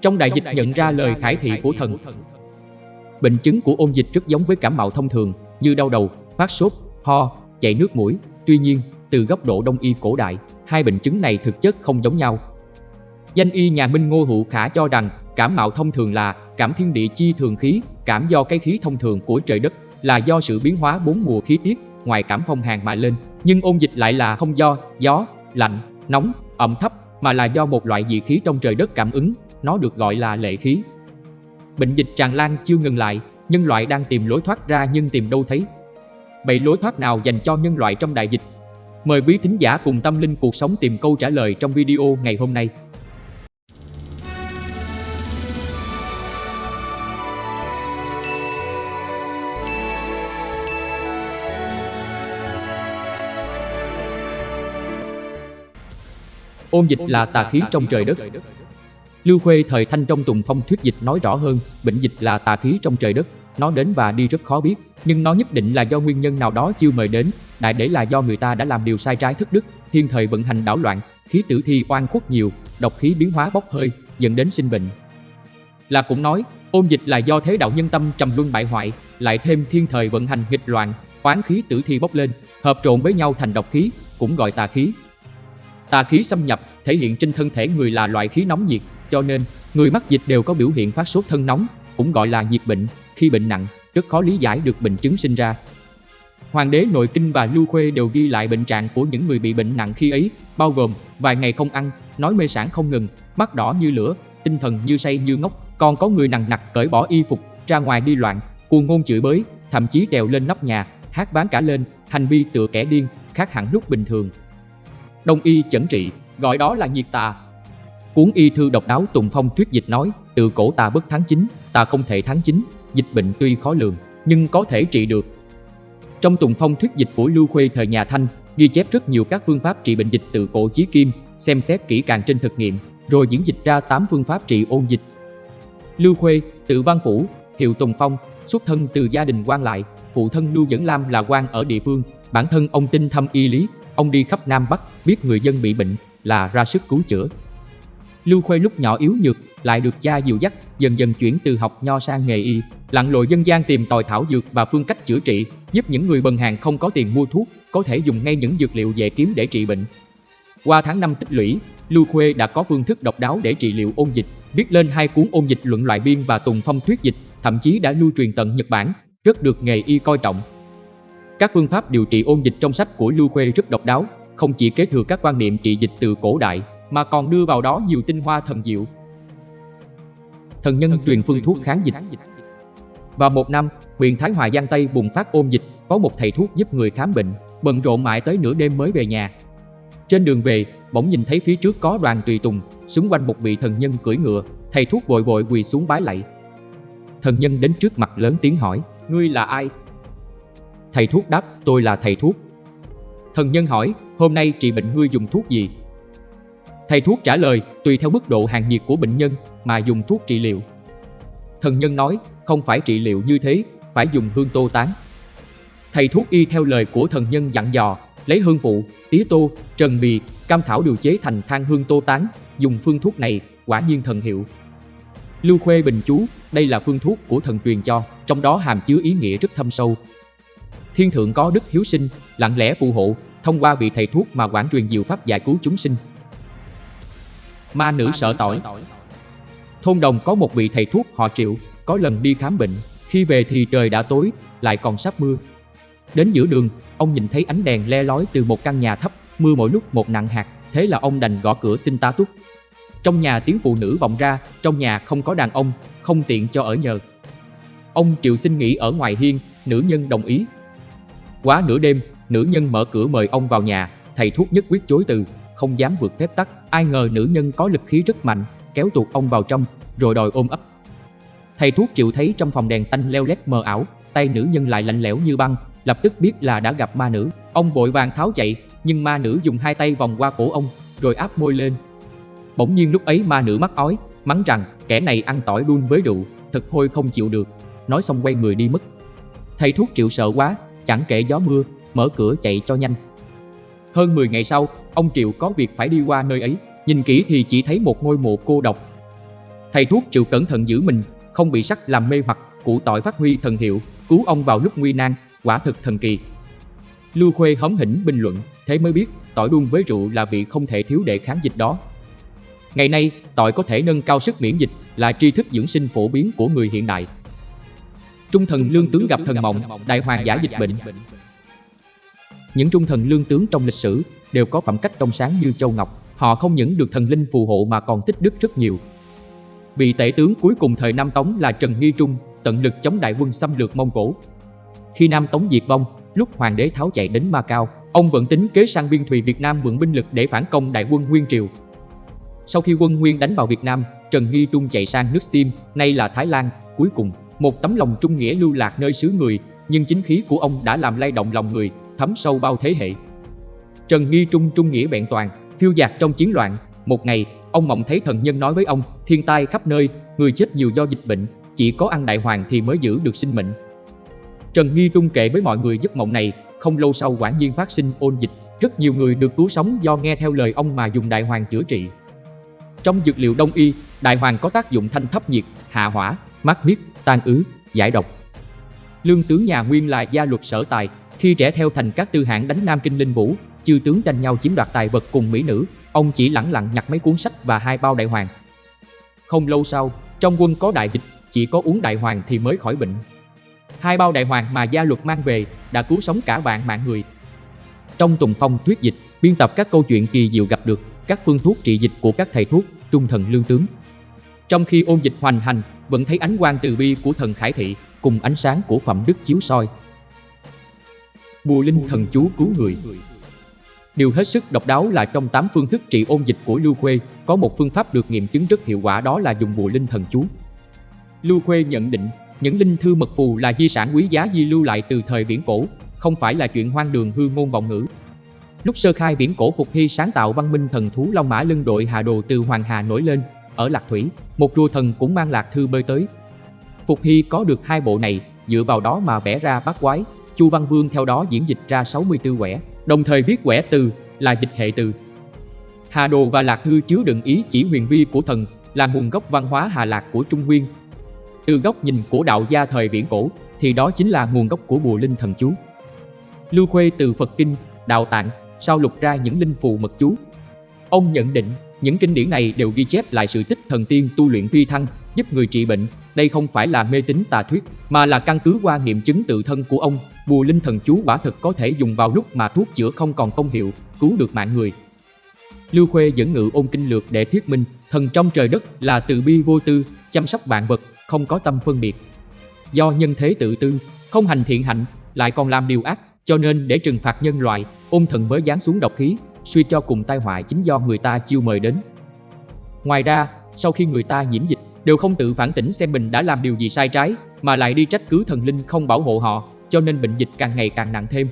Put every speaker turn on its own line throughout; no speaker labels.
Trong đại dịch nhận ra lời khải thị của thần. Bệnh chứng của ôn dịch rất giống với cảm mạo thông thường như đau đầu, phát sốt, ho, chảy nước mũi. Tuy nhiên, từ góc độ đông y cổ đại, hai bệnh chứng này thực chất không giống nhau. Danh y nhà Minh Ngô Hữu Khả cho rằng cảm mạo thông thường là cảm thiên địa chi thường khí, cảm do cái khí thông thường của trời đất là do sự biến hóa bốn mùa khí tiết ngoài cảm phong hàn mà lên. Nhưng ôn dịch lại là không do gió, lạnh, nóng, ẩm thấp mà là do một loại dị khí trong trời đất cảm ứng, nó được gọi là lệ khí. Bệnh dịch tràn lan chưa ngừng lại, nhân loại đang tìm lối thoát ra nhưng tìm đâu thấy. Vậy lối thoát nào dành cho nhân loại trong đại dịch? Mời quý thính giả cùng tâm linh cuộc sống tìm câu trả lời trong video ngày hôm nay. Ôn dịch là tà khí trong trời đất. Lưu Khuê thời Thanh trong Tùng Phong thuyết dịch nói rõ hơn, bệnh dịch là tà khí trong trời đất, nó đến và đi rất khó biết, nhưng nó nhất định là do nguyên nhân nào đó chiêu mời đến, đại để là do người ta đã làm điều sai trái thất đức, thiên thời vận hành đảo loạn, khí tử thi oan khuất nhiều, độc khí biến hóa bốc hơi, dẫn đến sinh bệnh. Là cũng nói, ôn dịch là do thế đạo nhân tâm trầm luân bại hoại, lại thêm thiên thời vận hành nghịch loạn, oán khí tử thi bốc lên, hợp trộn với nhau thành độc khí, cũng gọi tà khí. Tà khí xâm nhập thể hiện trên thân thể người là loại khí nóng nhiệt, cho nên người mắc dịch đều có biểu hiện phát sốt thân nóng, cũng gọi là nhiệt bệnh. Khi bệnh nặng, rất khó lý giải được bệnh chứng sinh ra. Hoàng đế Nội Kinh và Lưu Khuê đều ghi lại bệnh trạng của những người bị bệnh nặng khi ấy, bao gồm vài ngày không ăn, nói mê sản không ngừng, mắt đỏ như lửa, tinh thần như say như ngốc, còn có người nặng nặc cởi bỏ y phục, ra ngoài đi loạn, cuồng ngôn chửi bới, thậm chí đèo lên nóc nhà, hát bán cả lên, hành vi tựa kẻ điên, khác hẳn lúc bình thường. Đông y chẩn trị, gọi đó là nhiệt tà. Cuốn y thư độc đáo Tùng Phong thuyết dịch nói, từ cổ ta bất thắng chính, ta không thể thắng chính, dịch bệnh tuy khó lường, nhưng có thể trị được. Trong Tùng Phong thuyết dịch của Lưu Khuê thời nhà Thanh, ghi chép rất nhiều các phương pháp trị bệnh dịch từ cổ chí kim, xem xét kỹ càng trên thực nghiệm, rồi diễn dịch ra 8 phương pháp trị ôn dịch. Lưu Khuê, tự văn phủ, hiệu Tùng Phong, xuất thân từ gia đình quan lại, phụ thân Lưu Dẫn Lam là quan ở địa phương, bản thân ông tinh thâm y lý, Ông đi khắp Nam Bắc, biết người dân bị bệnh là ra sức cứu chữa. Lưu Khuê lúc nhỏ yếu nhược, lại được cha dìu dắt, dần dần chuyển từ học nho sang nghề y, lặn lội dân gian tìm tòi thảo dược và phương cách chữa trị, giúp những người bần hàng không có tiền mua thuốc, có thể dùng ngay những dược liệu dễ kiếm để trị bệnh. Qua tháng năm tích lũy, Lưu Khuê đã có phương thức độc đáo để trị liệu ôn dịch, viết lên hai cuốn ôn dịch luận loại biên và tùng phong thuyết dịch, thậm chí đã lưu truyền tận Nhật Bản, rất được nghề y coi trọng. Các phương pháp điều trị ôn dịch trong sách của Lưu Khuê rất độc đáo, không chỉ kế thừa các quan niệm trị dịch từ cổ đại, mà còn đưa vào đó nhiều tinh hoa thần diệu. Thần nhân truyền phương thuốc kháng dịch Vào một năm, huyện Thái Hòa Giang Tây bùng phát ôn dịch, có một thầy thuốc giúp người khám bệnh, bận rộn mãi tới nửa đêm mới về nhà. Trên đường về, bỗng nhìn thấy phía trước có đoàn tùy tùng, xung quanh một vị thần nhân cưỡi ngựa, thầy thuốc vội vội quỳ xuống bái lạy. Thần nhân đến trước mặt lớn tiếng hỏi, ngươi là ai, Thầy thuốc đáp, tôi là thầy thuốc. Thần nhân hỏi, hôm nay trị bệnh ngươi dùng thuốc gì? Thầy thuốc trả lời, tùy theo mức độ hàng nhiệt của bệnh nhân mà dùng thuốc trị liệu. Thần nhân nói, không phải trị liệu như thế, phải dùng hương tô tán. Thầy thuốc y theo lời của thần nhân dặn dò, lấy hương phụ, tía tô, trần bì, cam thảo điều chế thành than hương tô tán, dùng phương thuốc này, quả nhiên thần hiệu. Lưu Khuê Bình Chú, đây là phương thuốc của thần truyền cho, trong đó hàm chứa ý nghĩa rất thâm sâu, Thiên thượng có đức hiếu sinh, lặng lẽ phù hộ, thông qua vị thầy thuốc mà quảng truyền diệu pháp giải cứu chúng sinh. Ma nữ sợ tỏi Thôn đồng có một vị thầy thuốc họ triệu, có lần đi khám bệnh, khi về thì trời đã tối, lại còn sắp mưa. Đến giữa đường, ông nhìn thấy ánh đèn le lói từ một căn nhà thấp, mưa mỗi lúc một nặng hạt, thế là ông đành gõ cửa xin tá túc. Trong nhà tiếng phụ nữ vọng ra, trong nhà không có đàn ông, không tiện cho ở nhờ. Ông Triệu xin nghỉ ở ngoài hiên, nữ nhân đồng ý, Quá nửa đêm, nữ nhân mở cửa mời ông vào nhà, thầy thuốc nhất quyết chối từ, không dám vượt phép tắc. Ai ngờ nữ nhân có lực khí rất mạnh, kéo tuột ông vào trong, rồi đòi ôm ấp. Thầy thuốc chịu thấy trong phòng đèn xanh leo lét mờ ảo, tay nữ nhân lại lạnh lẽo như băng, lập tức biết là đã gặp ma nữ. Ông vội vàng tháo chạy, nhưng ma nữ dùng hai tay vòng qua cổ ông, rồi áp môi lên. Bỗng nhiên lúc ấy ma nữ mắc ói, mắng rằng kẻ này ăn tỏi đun với rượu, thật hôi không chịu được. Nói xong quay người đi mất. Thầy thuốc chịu sợ quá, chẳng kể gió mưa, mở cửa chạy cho nhanh. Hơn 10 ngày sau, ông Triệu có việc phải đi qua nơi ấy, nhìn kỹ thì chỉ thấy một ngôi mộ cô độc. Thầy thuốc chịu cẩn thận giữ mình, không bị sắc làm mê hoặc, củ tỏi phát huy thần hiệu, cứu ông vào lúc nguy nan, quả thực thần kỳ. Lưu Khuê hóm hỉnh bình luận, thế mới biết tỏi đun với rượu là vị không thể thiếu để kháng dịch đó. Ngày nay, tỏi có thể nâng cao sức miễn dịch là tri thức dưỡng sinh phổ biến của người hiện đại. Trung thần lương tướng gặp thần mộng, đại hoàng giả dịch bệnh. Những trung thần lương tướng trong lịch sử đều có phẩm cách trong sáng như châu ngọc. Họ không những được thần linh phù hộ mà còn tích đức rất nhiều. Vị tể tướng cuối cùng thời Nam Tống là Trần Nghi Trung, tận lực chống đại quân xâm lược Mông Cổ. Khi Nam Tống diệt vong, lúc hoàng đế tháo chạy đến Ma Cao, ông vẫn tính kế sang biên thùy Việt Nam mượn binh lực để phản công đại quân Nguyên Triều. Sau khi quân Nguyên đánh vào Việt Nam, Trần Nghi Trung chạy sang nước Sim, nay là Thái Lan, cuối cùng, một tấm lòng trung nghĩa lưu lạc nơi xứ người, nhưng chính khí của ông đã làm lay động lòng người, thấm sâu bao thế hệ. Trần Nghi Trung trung nghĩa bẹn toàn, phiêu dạt trong chiến loạn, một ngày, ông mộng thấy thần nhân nói với ông, thiên tai khắp nơi, người chết nhiều do dịch bệnh, chỉ có ăn đại hoàng thì mới giữ được sinh mệnh. Trần Nghi Trung kể với mọi người giấc mộng này, không lâu sau quả nhiên phát sinh ôn dịch, rất nhiều người được cứu sống do nghe theo lời ông mà dùng đại hoàng chữa trị. Trong dược liệu đông y, đại hoàng có tác dụng thanh thấp nhiệt, hạ hỏa, mát huyết, tan ứ, giải độc. Lương tướng nhà Nguyên là gia luật sở tài, khi trẻ theo thành các tư hãng đánh Nam Kinh Linh Vũ, chư tướng tranh nhau chiếm đoạt tài vật cùng mỹ nữ, ông chỉ lẳng lặng nhặt mấy cuốn sách và hai bao đại hoàng. Không lâu sau, trong quân có đại dịch, chỉ có uống đại hoàng thì mới khỏi bệnh. Hai bao đại hoàng mà gia luật mang về đã cứu sống cả vạn mạng người. Trong Tùng Phong thuyết dịch, biên tập các câu chuyện kỳ diệu gặp được các phương thuốc trị dịch của các thầy thuốc, trung thần lương tướng. Trong khi ôn dịch hoành hành, vẫn thấy ánh quang từ bi của thần Khải Thị cùng ánh sáng của phẩm đức chiếu soi. Bùa linh thần chú cứu người Điều hết sức độc đáo là trong 8 phương thức trị ôn dịch của Lưu Khuê, có một phương pháp được nghiệm chứng rất hiệu quả đó là dùng bùa linh thần chú. Lưu Khuê nhận định, những linh thư mật phù là di sản quý giá di lưu lại từ thời viễn cổ, không phải là chuyện hoang đường hư ngôn vọng ngữ. Lúc sơ khai biển cổ Phục Hy sáng tạo văn minh thần thú Long Mã lưng đội Hà Đồ từ Hoàng Hà nổi lên, ở Lạc Thủy, một rùa thần cũng mang lạc thư bơi tới. Phục Hy có được hai bộ này, dựa vào đó mà vẽ ra bát quái, Chu Văn Vương theo đó diễn dịch ra 64 quẻ, đồng thời biết quẻ từ là dịch hệ từ. Hà Đồ và Lạc Thư chứa đựng ý chỉ huyền vi của thần, là nguồn gốc văn hóa Hà Lạc của Trung Nguyên. Từ góc nhìn của đạo gia thời viễn cổ, thì đó chính là nguồn gốc của bùa linh thần chú. Lưu Khuê từ Phật Kinh, Đạo Tạng, sau lục ra những linh phù mật chú. Ông nhận định, những kinh điển này đều ghi chép lại sự tích thần tiên tu luyện phi thăng, giúp người trị bệnh. Đây không phải là mê tín tà thuyết, mà là căn cứ qua nghiệm chứng tự thân của ông. Bùa linh thần chú quả thực có thể dùng vào lúc mà thuốc chữa không còn công hiệu, cứu được mạng người. Lưu Khuê dẫn ngự ôn kinh lược để thuyết minh, thần trong trời đất là từ bi vô tư, chăm sóc vạn vật, không có tâm phân biệt. Do nhân thế tự tư, không hành thiện hạnh, lại còn làm điều ác, cho nên để trừng phạt nhân loại, ôn thần mới giáng xuống độc khí, suy cho cùng tai họa chính do người ta chiêu mời đến. Ngoài ra, sau khi người ta nhiễm dịch, đều không tự phản tỉnh xem mình đã làm điều gì sai trái, mà lại đi trách cứ thần linh không bảo hộ họ, cho nên bệnh dịch càng ngày càng nặng thêm.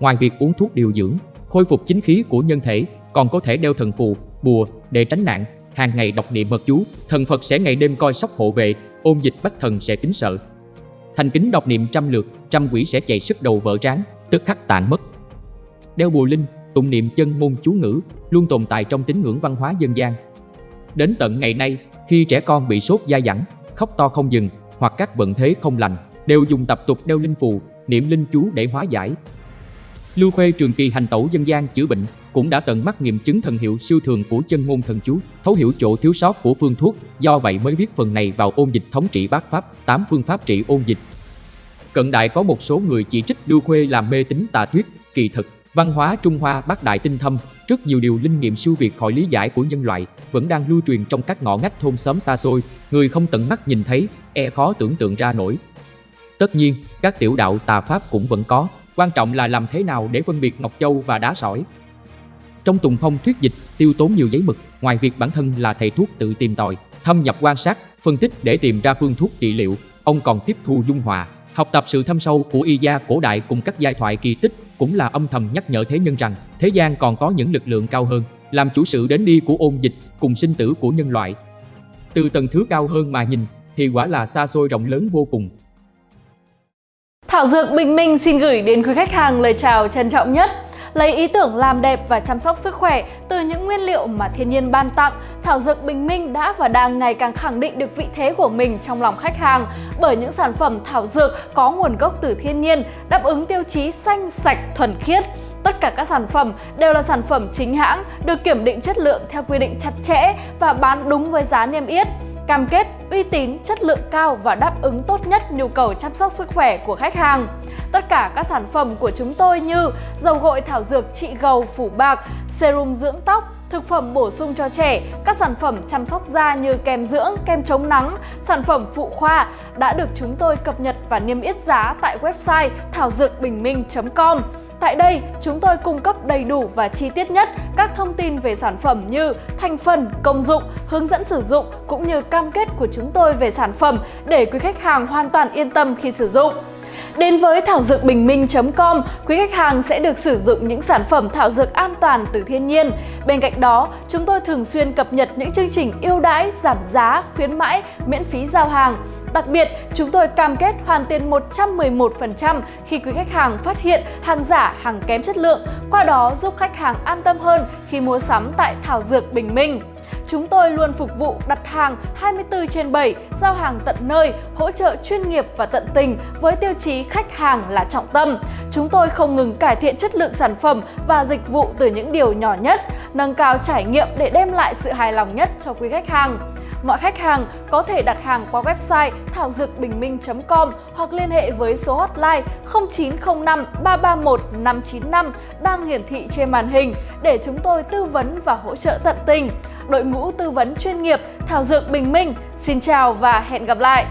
Ngoài việc uống thuốc điều dưỡng, khôi phục chính khí của nhân thể, còn có thể đeo thần phù, bùa để tránh nạn, hàng ngày đọc niệm mật chú, thần Phật sẽ ngày đêm coi sóc hộ vệ, ôn dịch bắt thần sẽ kính sợ. Thành kính đọc niệm trăm lượt, trăm quỷ sẽ chạy sức đầu vỡ trán, tức khắc tàn mất. Đeo bùa linh, tụng niệm chân môn chú ngữ luôn tồn tại trong tín ngưỡng văn hóa dân gian. Đến tận ngày nay, khi trẻ con bị sốt da dẳng, khóc to không dừng hoặc các vận thế không lành, đều dùng tập tục đeo linh phù, niệm linh chú để hóa giải. Lưu Khuê trường kỳ hành tẩu dân gian chữa bệnh cũng đã tận mắt nghiệm chứng thần hiệu siêu thường của chân ngôn thần chú, thấu hiểu chỗ thiếu sót của phương thuốc, do vậy mới viết phần này vào ôn dịch thống trị bát pháp, tám phương pháp trị ôn dịch. Cận đại có một số người chỉ trích Lưu Khuê làm mê tín tà thuyết, kỳ thực Văn hóa Trung Hoa bác đại tinh thâm, rất nhiều điều linh nghiệm siêu việt khỏi lý giải của nhân loại vẫn đang lưu truyền trong các ngõ ngách thôn xóm xa xôi, người không tận mắt nhìn thấy, e khó tưởng tượng ra nổi. Tất nhiên, các tiểu đạo tà pháp cũng vẫn có, quan trọng là làm thế nào để phân biệt ngọc châu và đá sỏi. Trong Tùng Phong thuyết dịch, tiêu tốn nhiều giấy mực, ngoài việc bản thân là thầy thuốc tự tìm tòi, thâm nhập quan sát, phân tích để tìm ra phương thuốc trị liệu, ông còn tiếp thu dung hòa, học tập sự thâm sâu của y gia cổ đại cùng các giai thoại kỳ tích cũng là âm thầm nhắc nhở thế nhân rằng thế gian còn có những lực lượng cao hơn, làm chủ sự đến đi của ôn dịch cùng sinh tử của nhân loại. Từ tầng thứ cao hơn mà nhìn thì quả là xa xôi rộng lớn vô cùng.
Thảo Dược Bình Minh xin gửi đến quý khách hàng lời chào trân trọng nhất. Lấy ý tưởng làm đẹp và chăm sóc sức khỏe từ những nguyên liệu mà thiên nhiên ban tặng, thảo dược Bình Minh đã và đang ngày càng khẳng định được vị thế của mình trong lòng khách hàng bởi những sản phẩm thảo dược có nguồn gốc từ thiên nhiên, đáp ứng tiêu chí xanh, sạch, thuần khiết. Tất cả các sản phẩm đều là sản phẩm chính hãng, được kiểm định chất lượng theo quy định chặt chẽ và bán đúng với giá niêm yết cam kết uy tín, chất lượng cao và đáp ứng tốt nhất nhu cầu chăm sóc sức khỏe của khách hàng. Tất cả các sản phẩm của chúng tôi như dầu gội thảo dược trị gầu phủ bạc, serum dưỡng tóc, thực phẩm bổ sung cho trẻ, các sản phẩm chăm sóc da như kem dưỡng, kem chống nắng, sản phẩm phụ khoa đã được chúng tôi cập nhật và niêm yết giá tại website thảo dược bình minh.com. Tại đây, chúng tôi cung cấp đầy đủ và chi tiết nhất các thông tin về sản phẩm như thành phần, công dụng, hướng dẫn sử dụng cũng như cam kết của chúng tôi về sản phẩm để quý khách hàng hoàn toàn yên tâm khi sử dụng. Đến với thảo dược bình minh.com, quý khách hàng sẽ được sử dụng những sản phẩm thảo dược an toàn từ thiên nhiên. Bên cạnh đó, chúng tôi thường xuyên cập nhật những chương trình ưu đãi, giảm giá, khuyến mãi, miễn phí giao hàng. Đặc biệt, chúng tôi cam kết hoàn tiền 111% khi quý khách hàng phát hiện hàng giả, hàng kém chất lượng, qua đó giúp khách hàng an tâm hơn khi mua sắm tại Thảo Dược Bình Minh. Chúng tôi luôn phục vụ đặt hàng 24 trên 7, giao hàng tận nơi, hỗ trợ chuyên nghiệp và tận tình với tiêu chí khách hàng là trọng tâm. Chúng tôi không ngừng cải thiện chất lượng sản phẩm và dịch vụ từ những điều nhỏ nhất, nâng cao trải nghiệm để đem lại sự hài lòng nhất cho quý khách hàng. Mọi khách hàng có thể đặt hàng qua website thảo dược bình minh.com hoặc liên hệ với số hotline 0905 331 595 đang hiển thị trên màn hình để chúng tôi tư vấn và hỗ trợ tận tình. Đội ngũ tư vấn chuyên nghiệp, Thảo Dược Bình Minh xin chào và hẹn gặp lại!